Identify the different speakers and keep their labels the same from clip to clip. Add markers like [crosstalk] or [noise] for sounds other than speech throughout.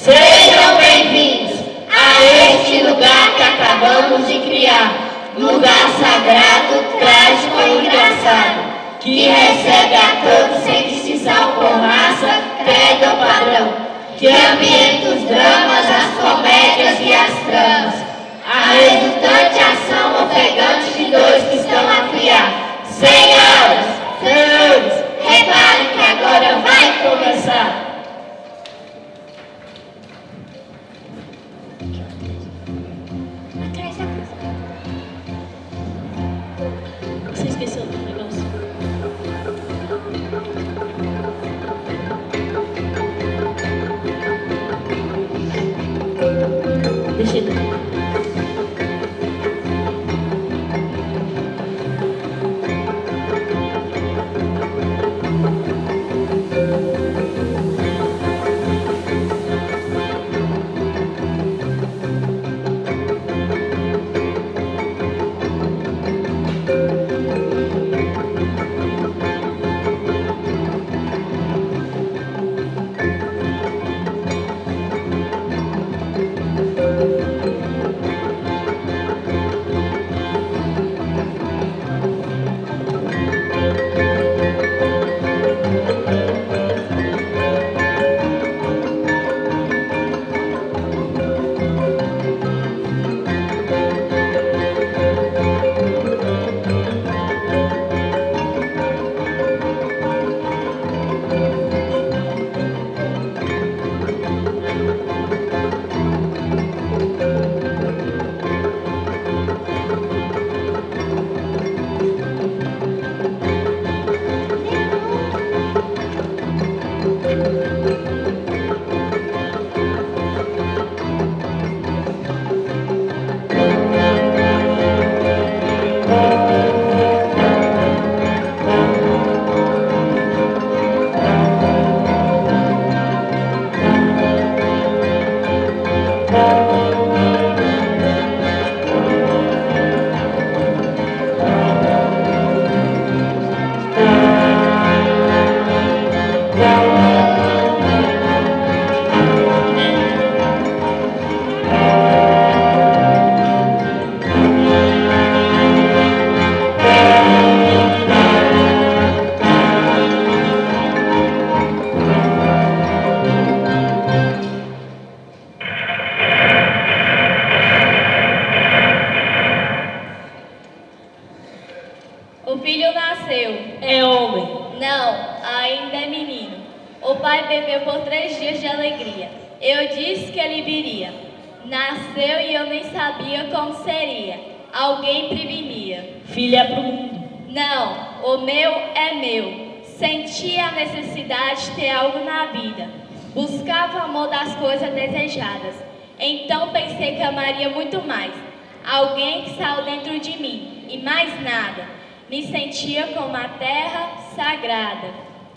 Speaker 1: Sejam bem-vindos a este lugar que acabamos de criar. Lugar sagrado, trágico e engraçado. Que recebe a todos sem distinção por raça, credo ou padrão. Que ambienta os dramas, as comédias e as tramas. A resultante ação ofegante de dois que estão a criar. Senhoras, senhores, reparem que agora vai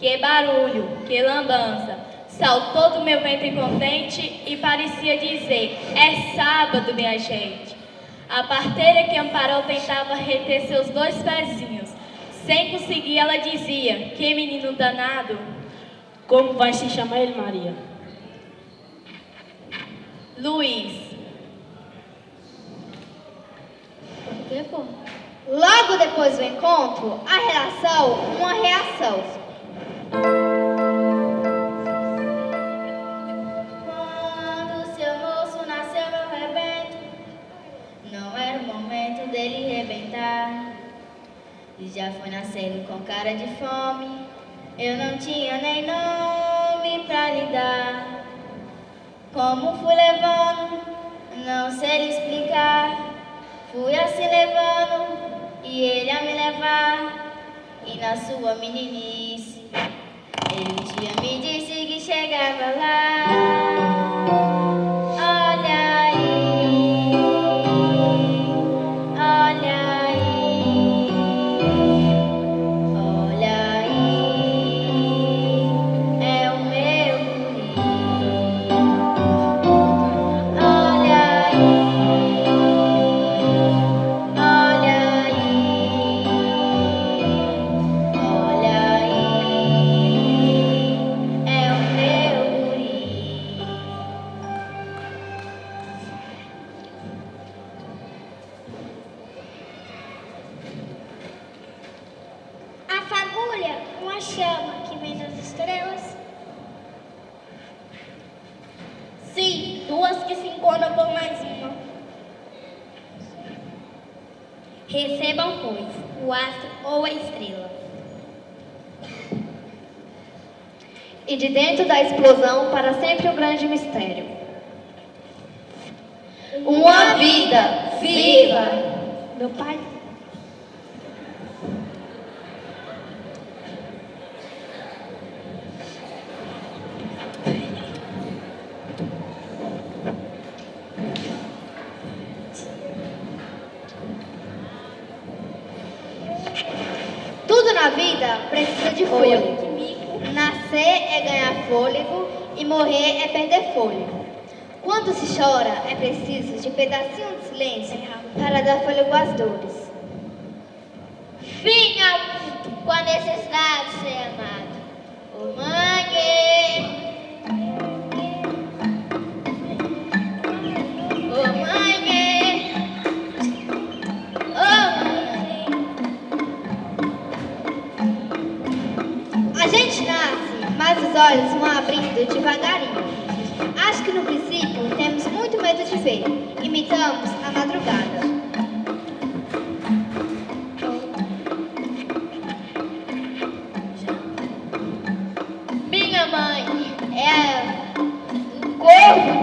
Speaker 2: Que barulho, que lambança. Saltou do meu ventre contente e parecia dizer: É sábado, minha gente. A parteira que amparou tentava reter seus dois pezinhos. Sem conseguir, ela dizia: Que menino danado.
Speaker 3: Como vai se chamar ele, Maria?
Speaker 2: Luiz.
Speaker 4: Logo depois do encontro, a relação, uma reação.
Speaker 5: Quando seu moço nasceu, meu rebento, não era o momento dele rebentar. E já foi nascendo com cara de fome, eu não tinha nem nome pra lhe dar. Como fui levando, não sei lhe explicar. Fui assim levando, e ele a me levar, e na sua meninice. Ele um dia me disse que chegava lá.
Speaker 6: Recebam, pois, o astro ou a estrela.
Speaker 7: E de dentro da explosão, para sempre o grande mistério. Uma vida viva.
Speaker 8: Meu pai.
Speaker 7: Tudo na vida precisa de fôlego. Nascer é ganhar fôlego e morrer é perder fôlego. Quando se chora, é preciso de pedacinho de silêncio para dar fôlego às dores.
Speaker 5: Fim ao mundo com a necessidade de ser amado. Ô mãe, ô mãe, ô mãe.
Speaker 7: A gente nasce, mas os olhos vão abrindo devagarinho. Ver. Imitamos a madrugada.
Speaker 5: Minha mãe é um corpo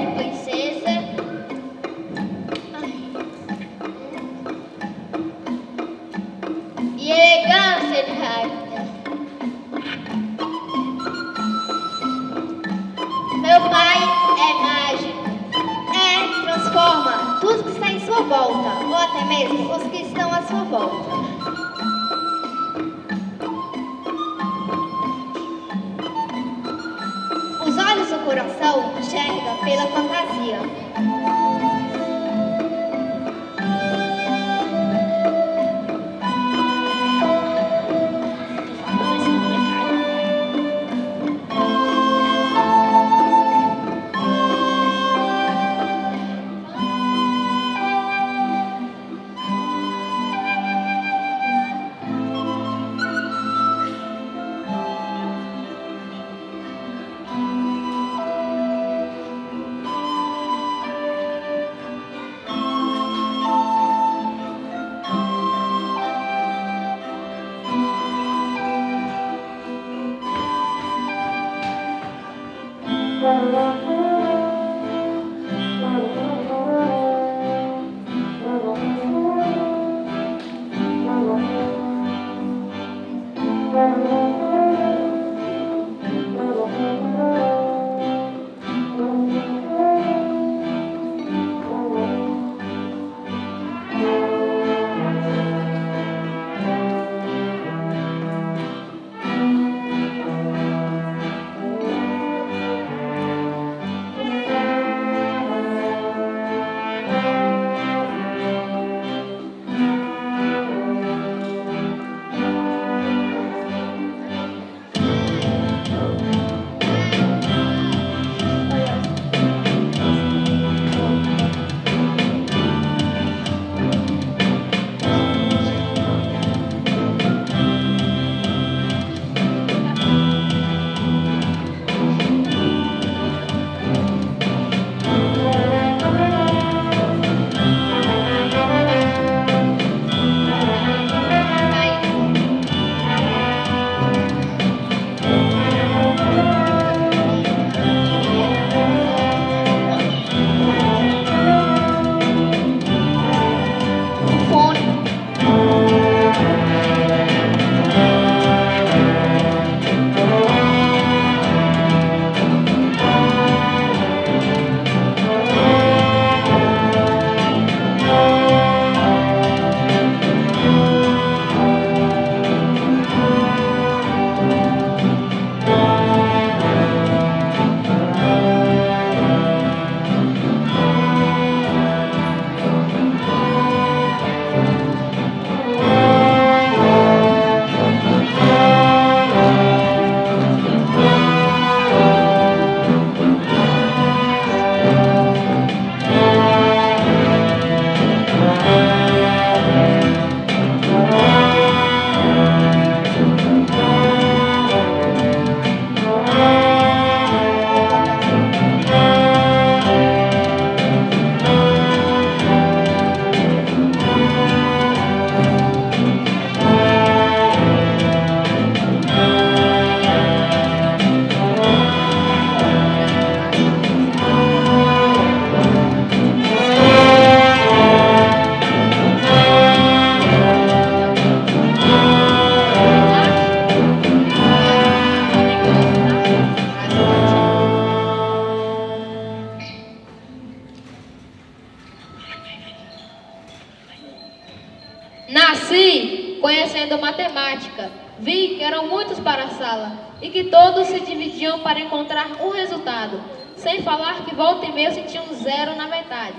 Speaker 9: Então, para encontrar um resultado, sem falar que volta e meia sentia um zero na metade.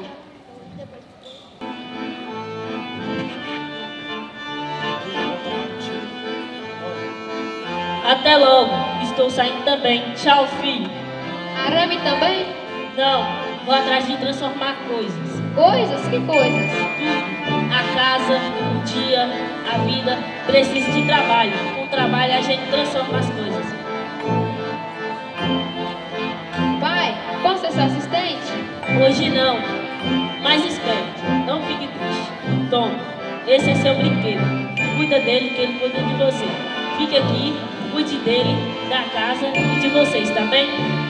Speaker 10: Até logo, estou saindo também. Tchau, filho.
Speaker 9: Arame também?
Speaker 10: Não, vou atrás de transformar coisas.
Speaker 9: Coisas? Que coisas?
Speaker 10: Tudo. A casa, o dia, a vida. Preciso de trabalho. Com trabalho a gente transforma as coisas. Hoje não, mas esperto. não fique triste. Toma, esse é seu brinquedo. Cuida dele que ele cuida de você. Fique aqui, cuide dele, da casa e de vocês, tá bem?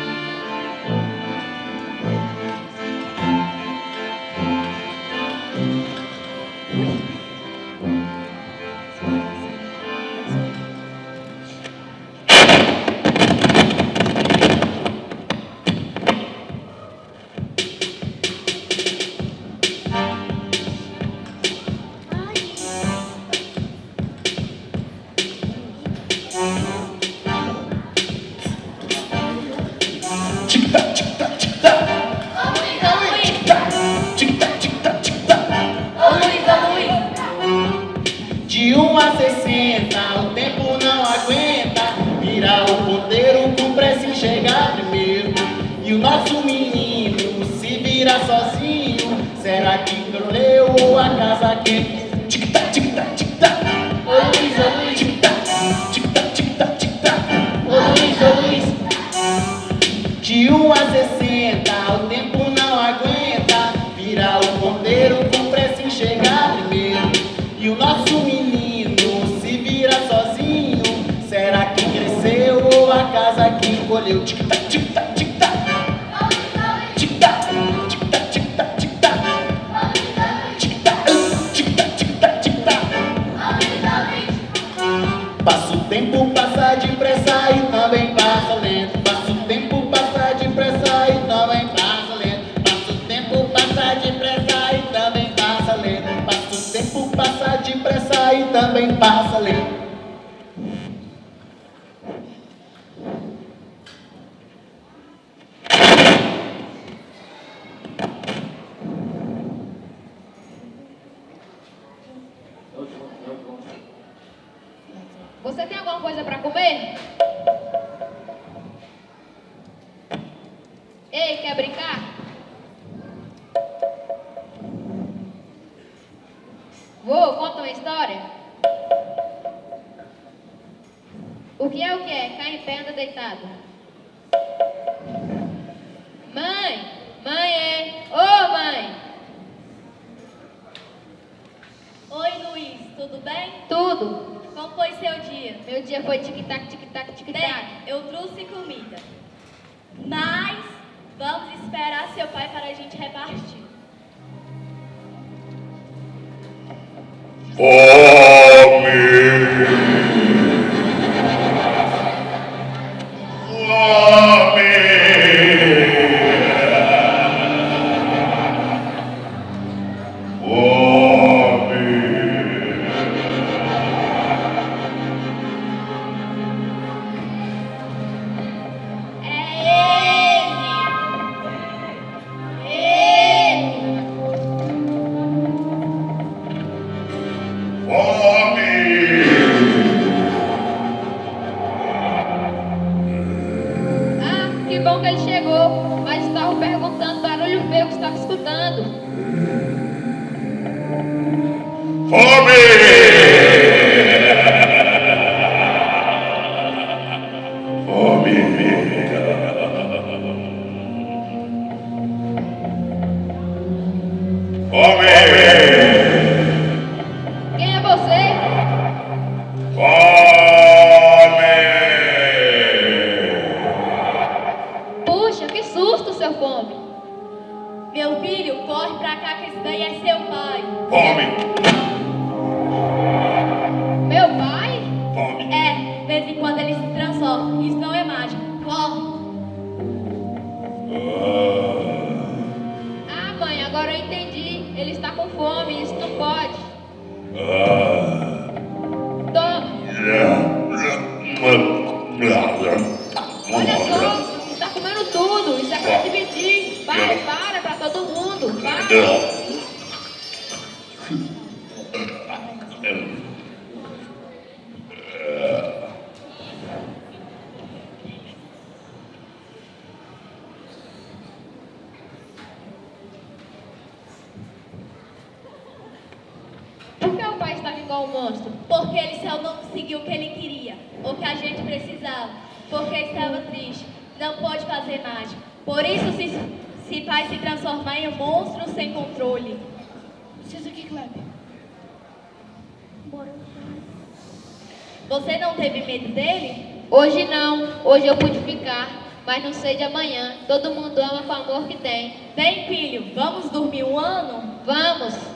Speaker 11: também passa
Speaker 9: ali. Olha só,
Speaker 12: está comendo tudo. Isso é
Speaker 7: para dividir. Para, para, para todo mundo. Para. Todo mundo ama com o amor que tem.
Speaker 2: Bem, filho, vamos dormir um ano?
Speaker 7: Vamos!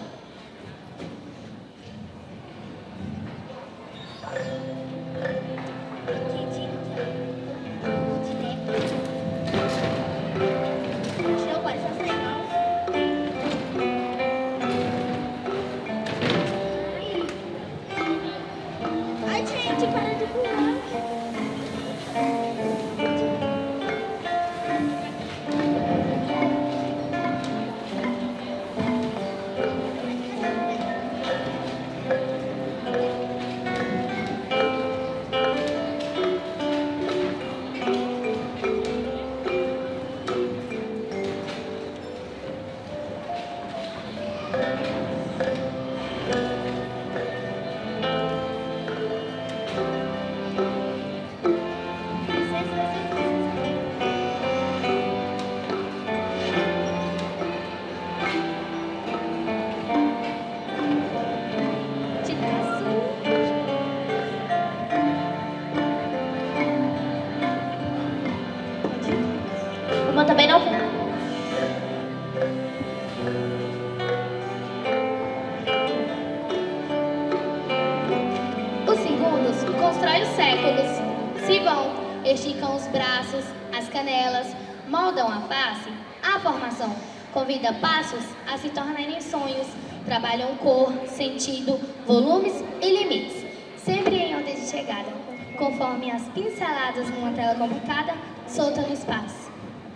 Speaker 5: Sentido, volumes e limites. Sempre em ordem de chegada, conforme as pinceladas numa tela complicada, solta no espaço.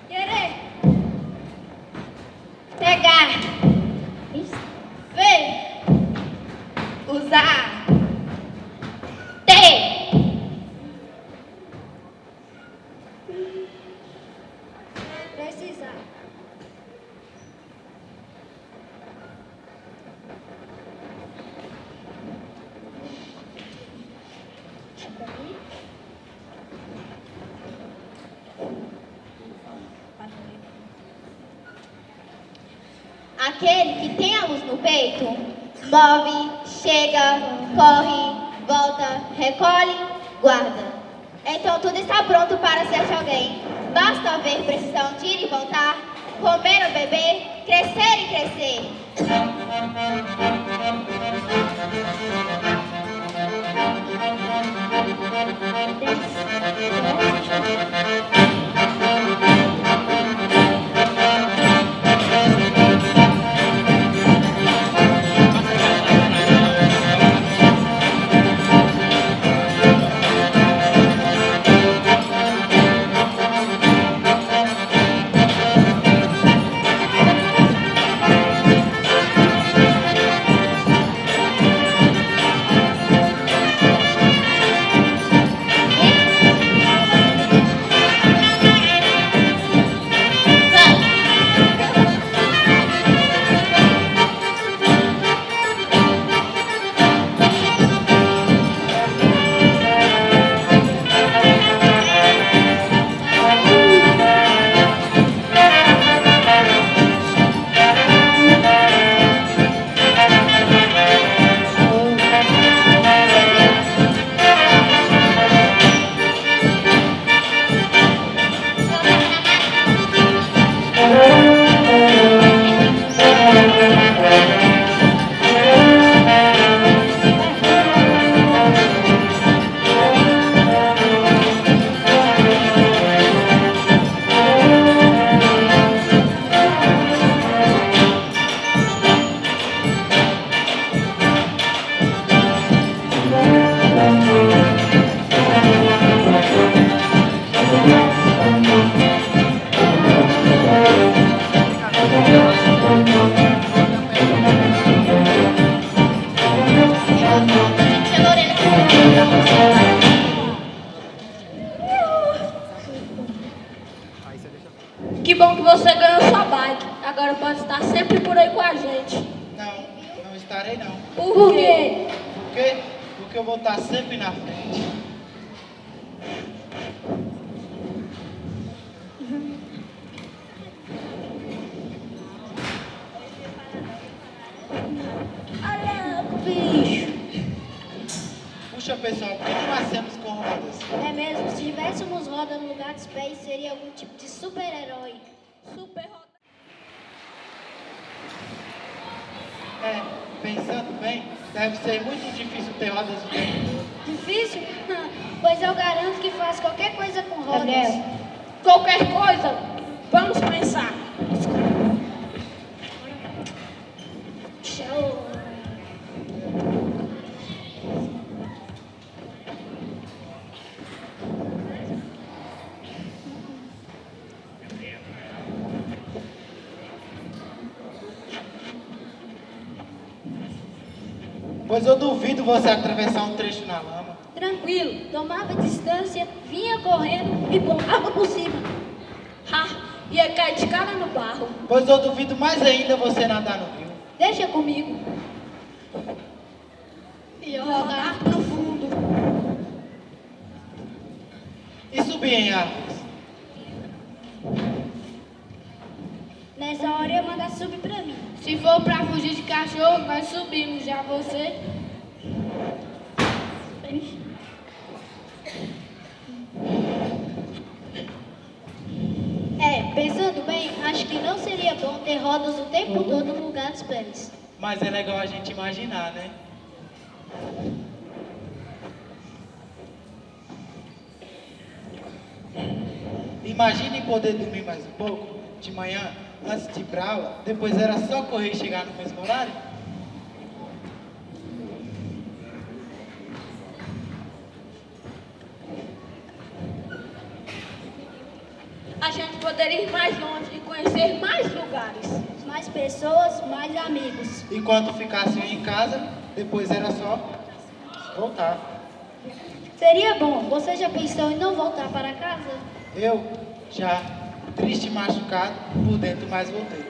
Speaker 6: Querer. Pegar. Ver. Usar. Ter. Precisar.
Speaker 5: Aquele que tem a luz no peito, move, chega, corre, volta, recolhe, guarda. Então tudo está pronto para ser de alguém. Basta ver precisão de ir e voltar, comer ou beber, crescer e crescer.
Speaker 13: Que bom que você ganhou sua bike. Agora pode estar sempre por aí com a gente.
Speaker 14: Não, não estarei não.
Speaker 13: Por quê?
Speaker 14: Por quê? Porque eu vou estar sempre na frente.
Speaker 6: Olha, bicho.
Speaker 14: Puxa pessoal, por que não nascemos com rodas?
Speaker 6: É mesmo, se tivéssemos roda seria algum tipo de super-herói.
Speaker 13: Super roda.
Speaker 14: É, pensando bem, deve ser muito difícil ter rodas todo.
Speaker 6: Difícil? [laughs] pois eu garanto que faz qualquer coisa com rodas.
Speaker 13: Qualquer coisa, vamos pensar.
Speaker 14: Você atravessar um trecho na lama.
Speaker 6: Tranquilo, tomava distância, vinha correndo e pulava por cima.
Speaker 13: Ha, ia cair de cara no barro.
Speaker 14: Pois eu duvido mais ainda você nadar no rio.
Speaker 6: Deixa comigo.
Speaker 13: Ia rodar no fundo.
Speaker 14: E subir em árvores.
Speaker 6: Nessa hora eu mandar subir pra mim.
Speaker 13: Se for pra fugir de cachorro, nós subimos. Já você.
Speaker 6: É, pensando bem, acho que não seria bom ter rodas o tempo todo no lugar dos pés.
Speaker 14: Mas é legal a gente imaginar, né? Imagine poder dormir mais um pouco, de manhã, antes de ir pra aula, depois era só correr e chegar no mesmo horário.
Speaker 13: A gente poderia ir mais longe e conhecer mais lugares.
Speaker 6: Mais pessoas, mais amigos.
Speaker 14: Enquanto ficassem em casa, depois era só voltar.
Speaker 6: Seria bom. Você já pensou em não voltar para casa?
Speaker 14: Eu, já, triste e machucado, por dentro, mas voltei.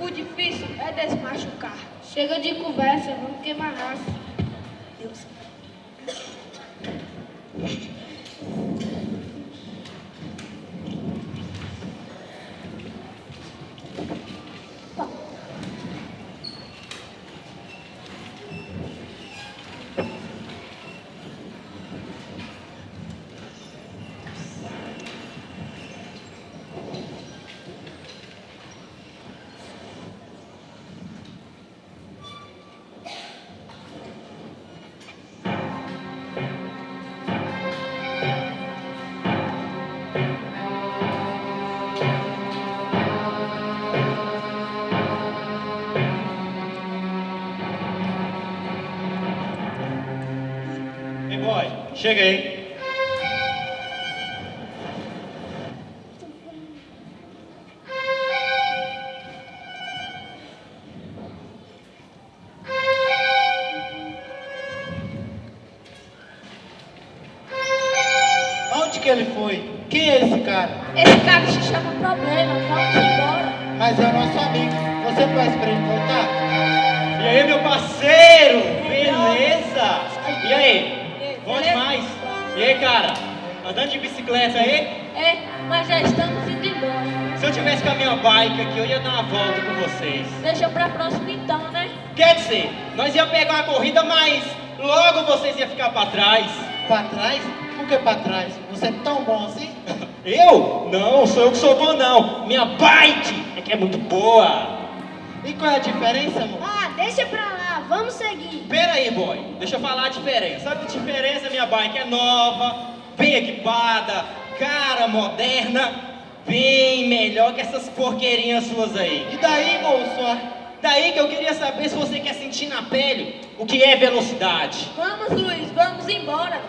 Speaker 13: O difícil é desmachucar. Chega de conversa, vamos queimar raça.
Speaker 15: Cheguei. De bicicleta aí?
Speaker 13: É, mas já estamos indo embora.
Speaker 15: Se eu tivesse com a minha bike aqui, eu ia dar uma volta com vocês.
Speaker 13: Deixa pra próxima então, né?
Speaker 15: Quer dizer, nós ia pegar uma corrida, mas logo vocês iam ficar pra trás.
Speaker 14: Pra trás? Por que pra trás? Você é tão bom assim? [laughs]
Speaker 15: Eu? Não, sou eu que sou bom não. Minha bike é que é muito boa.
Speaker 14: E qual é a diferença, amor?
Speaker 6: Ah, deixa pra lá, vamos seguir.
Speaker 15: Pera aí, boy. Deixa eu falar a diferença. Sabe a diferença? Minha bike é nova, bem equipada, cara, moderna, bem melhor que essas porqueirinhas suas aí.
Speaker 14: E daí, moço?
Speaker 15: Daí que eu queria saber se você quer sentir na pele o que é velocidade.
Speaker 13: Vamos, Luiz, vamos embora.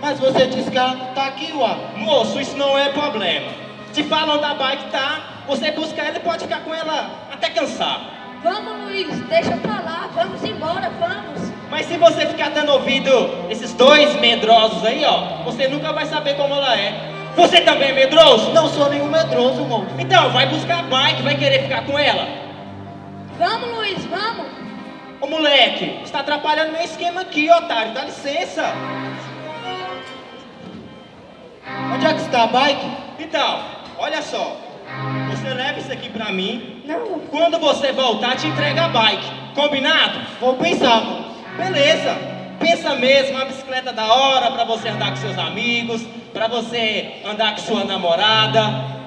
Speaker 14: Mas você disse que ela não tá aqui, ué.
Speaker 15: Moço, isso não é problema. Se falam da bike, tá? Você busca ela e pode ficar com ela até cansar.
Speaker 13: Vamos, Luiz, deixa pra lá, vamos embora, vamos.
Speaker 15: Mas se você ficar dando ouvido esses dois medrosos aí, ó, você nunca vai saber como ela é. Você também é medroso?
Speaker 14: Não sou nenhum medroso, moço.
Speaker 15: Então, vai buscar a bike, vai querer ficar com ela.
Speaker 13: Vamos, Luiz, vamos.
Speaker 15: Ô moleque, está atrapalhando meu esquema aqui, otário, dá licença.
Speaker 14: Onde é que está a bike?
Speaker 15: Então, olha só. Você leva isso aqui pra mim.
Speaker 13: Não.
Speaker 15: Quando você voltar, te entrega a bike. Combinado?
Speaker 14: Vou pensar.
Speaker 15: Beleza. Pensa mesmo, uma bicicleta da hora pra você andar com seus amigos, pra você andar com sua namorada.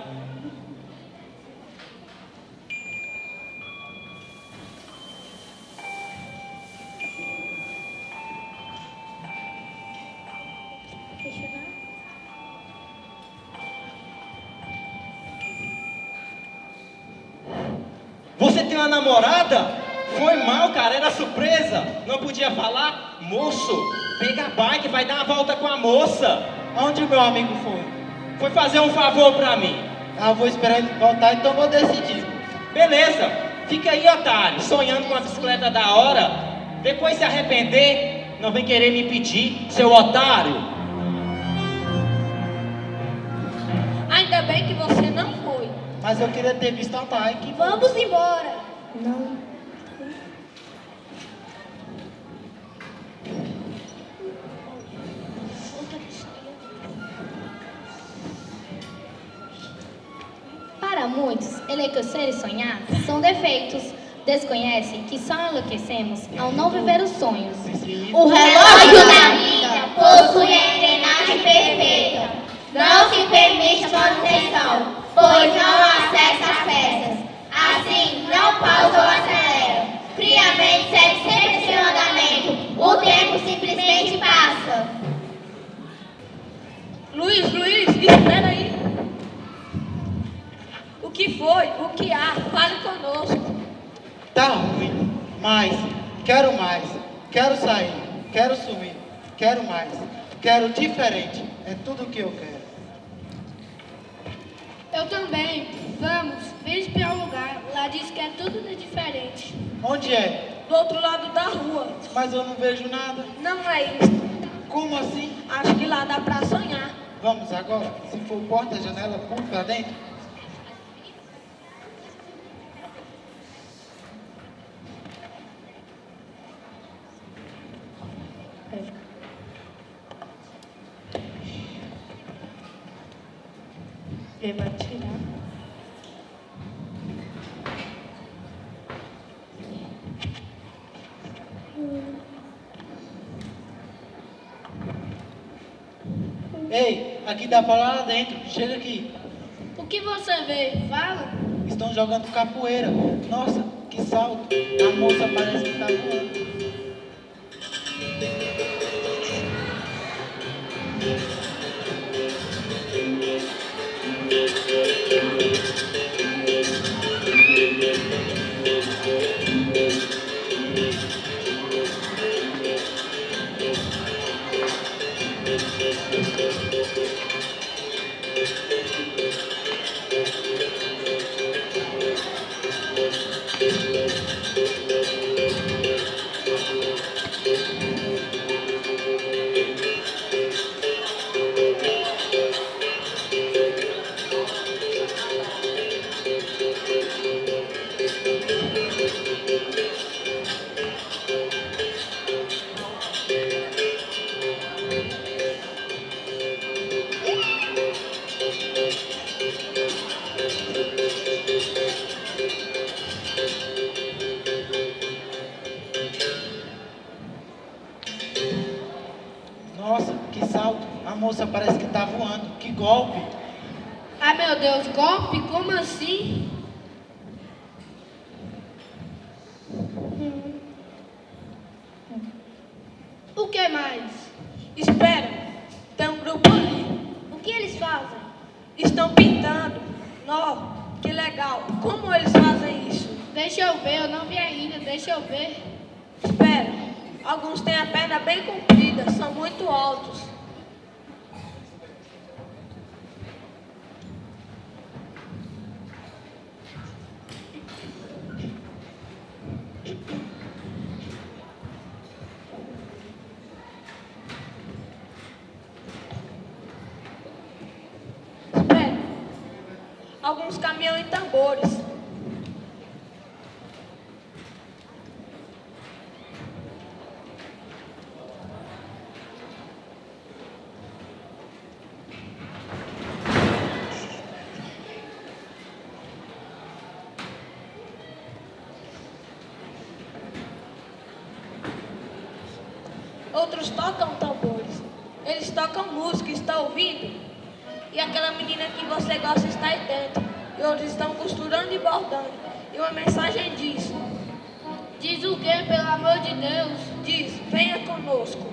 Speaker 15: Vai dar uma volta com a moça.
Speaker 14: Onde o meu amigo foi?
Speaker 15: Foi fazer um favor pra mim.
Speaker 14: Ah, vou esperar ele voltar, então vou decidir.
Speaker 15: Beleza, fica aí, otário, sonhando com a bicicleta da hora. Depois se arrepender, não vem querer me pedir, seu otário.
Speaker 13: Ainda bem que você não foi.
Speaker 14: Mas eu queria ter visto a bike.
Speaker 16: Vamos embora.
Speaker 7: Para muitos, enlouquecer e sonhar são defeitos. Desconhecem que só enlouquecemos ao não viver os sonhos.
Speaker 5: O relógio da vida possui a engrenagem perfeita. Não se permite manutenção, pois não acessa as peças. Assim, não pausa ou acelera. Friamente segue sempre seu andamento. O tempo simplesmente passa.
Speaker 13: Luiz, Luiz, espera aí. Que foi? O que há? Fale conosco.
Speaker 14: Tá ruim, mas quero mais. Quero sair, quero sumir, quero mais. Quero diferente. É tudo o que eu quero.
Speaker 16: Eu também. Vamos, vem espiar o lugar. Lá diz que é tudo de diferente.
Speaker 14: Onde é?
Speaker 13: Do outro lado da rua.
Speaker 14: Mas eu não vejo nada.
Speaker 13: Não é isso.
Speaker 14: Como assim?
Speaker 13: Acho que lá dá pra sonhar.
Speaker 14: Vamos agora? Se for porta, janela, pulo pra dentro?
Speaker 13: Vai tirar.
Speaker 14: Ei, aqui dá pra lá dentro. Chega aqui.
Speaker 16: O que você vê? Fala.
Speaker 14: Estão jogando capoeira. Nossa, que salto. A moça parece que tá voando. Golpe?
Speaker 16: Como assim? O que mais?
Speaker 13: Espera, tem um grupo ali.
Speaker 16: O que eles fazem?
Speaker 13: Estão pintando. Nó, que legal. Como eles fazem isso?
Speaker 16: Deixa eu ver, eu não vi ainda, deixa eu ver.
Speaker 13: Espera, alguns têm a perna bem comprida, são muito altos. alguns caminhões e tambores. Outros tocam tambores. Eles tocam música, está ouvindo? E aquela menina que você gosta está aí dentro. E outros estão costurando e bordando. E uma mensagem diz:
Speaker 6: Diz o que, pelo amor de Deus?
Speaker 13: Diz, venha conosco.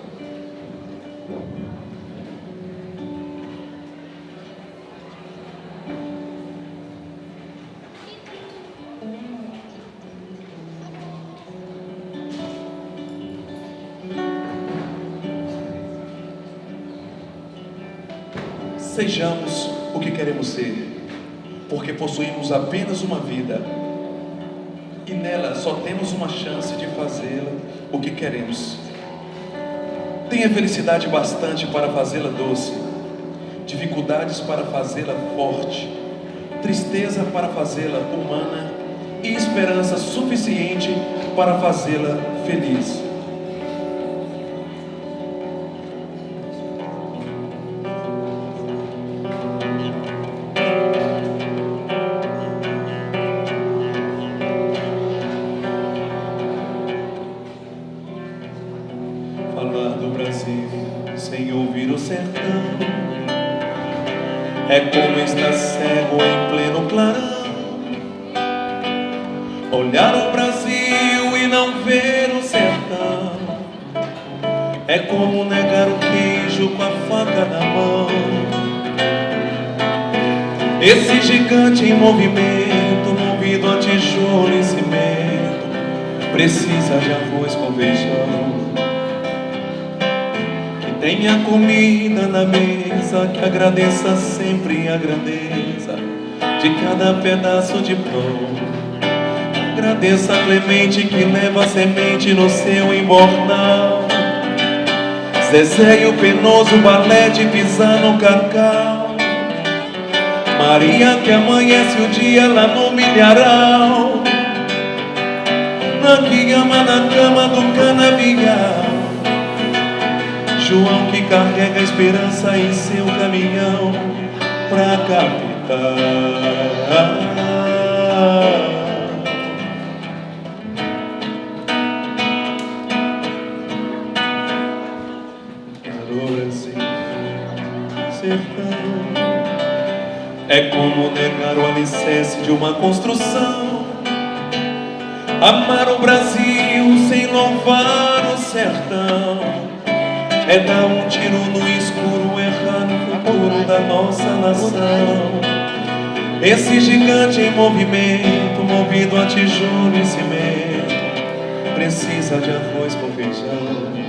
Speaker 17: Sejamos o que queremos ser, porque possuímos apenas uma vida e nela só temos uma chance de fazê-la o que queremos. Tenha felicidade bastante para fazê-la doce, dificuldades para fazê-la forte, tristeza para fazê-la humana e esperança suficiente para fazê-la feliz. Negar o queijo com a faca na mão. Esse gigante em movimento, movido a tijolo e cimento, precisa de arroz com feijão. Que tenha comida na mesa, que agradeça sempre a grandeza de cada pedaço de pão. Agradeça a Clemente que leva a semente no seu embornal. Zezé e o penoso balé de pisar no cacau. Maria que amanhece o dia lá no milharal. Na que ama na cama do canavial. João que carrega a esperança em seu caminhão pra capital. É como negar o alicerce de uma construção. Amar o Brasil sem louvar o sertão. É dar um tiro no escuro, errar no futuro da nossa nação. Esse gigante em movimento, movido a tijolo e cimento, precisa de arroz com feijão.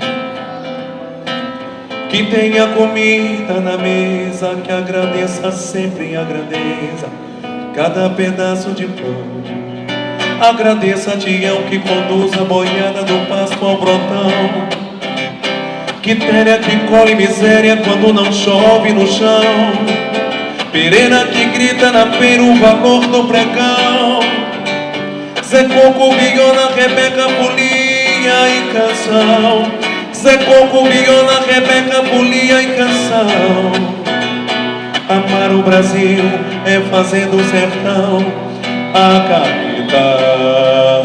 Speaker 17: Que tenha comida na mesa, que agradeça sempre a grandeza, cada pedaço de pão. Agradeça a Tião que conduz a boiada do pasto ao brotão. Quitéria que colhe miséria quando não chove no chão. Pereira que grita na feira o valor do pregão. Zé Coco, Biona, Rebeca, Folia e canção. Zé Coco, Biona, Rebeca, Folia e canção. Amar o Brasil é fazer do sertão a capital.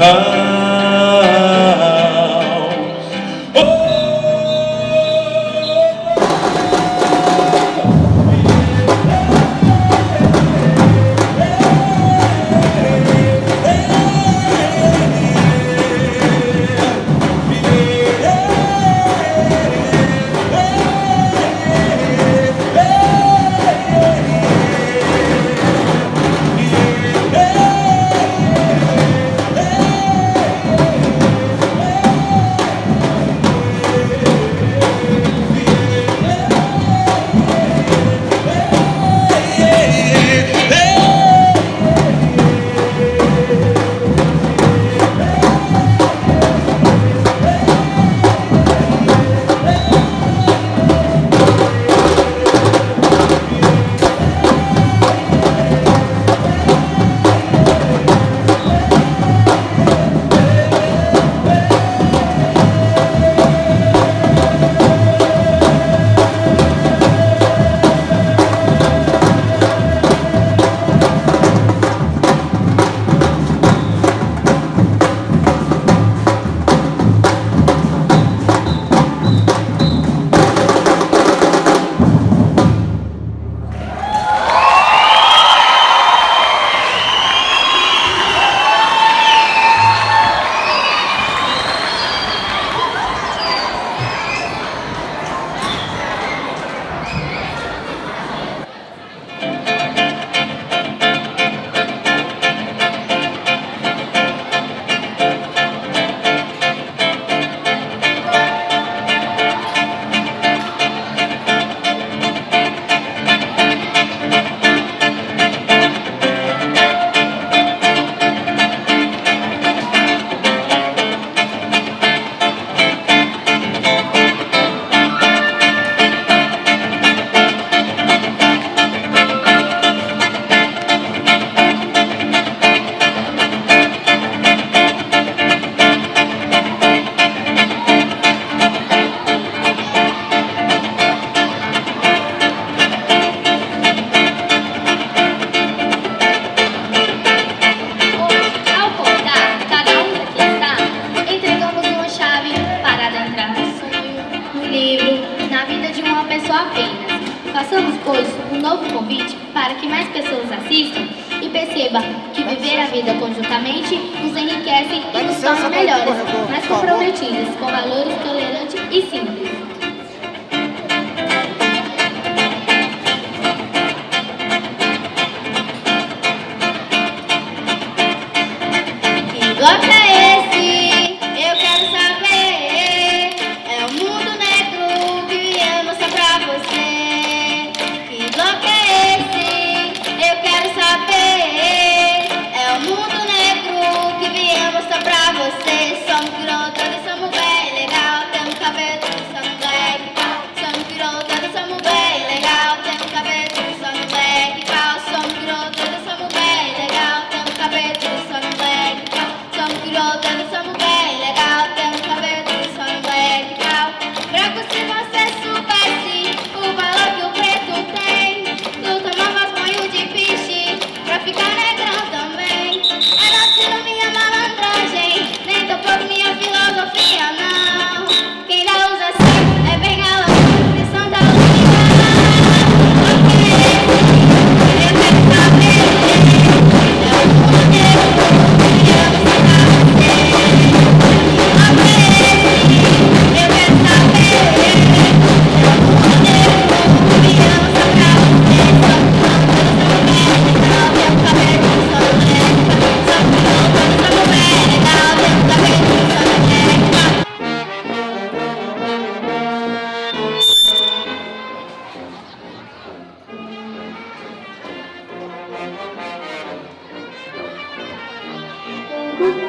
Speaker 17: Bastante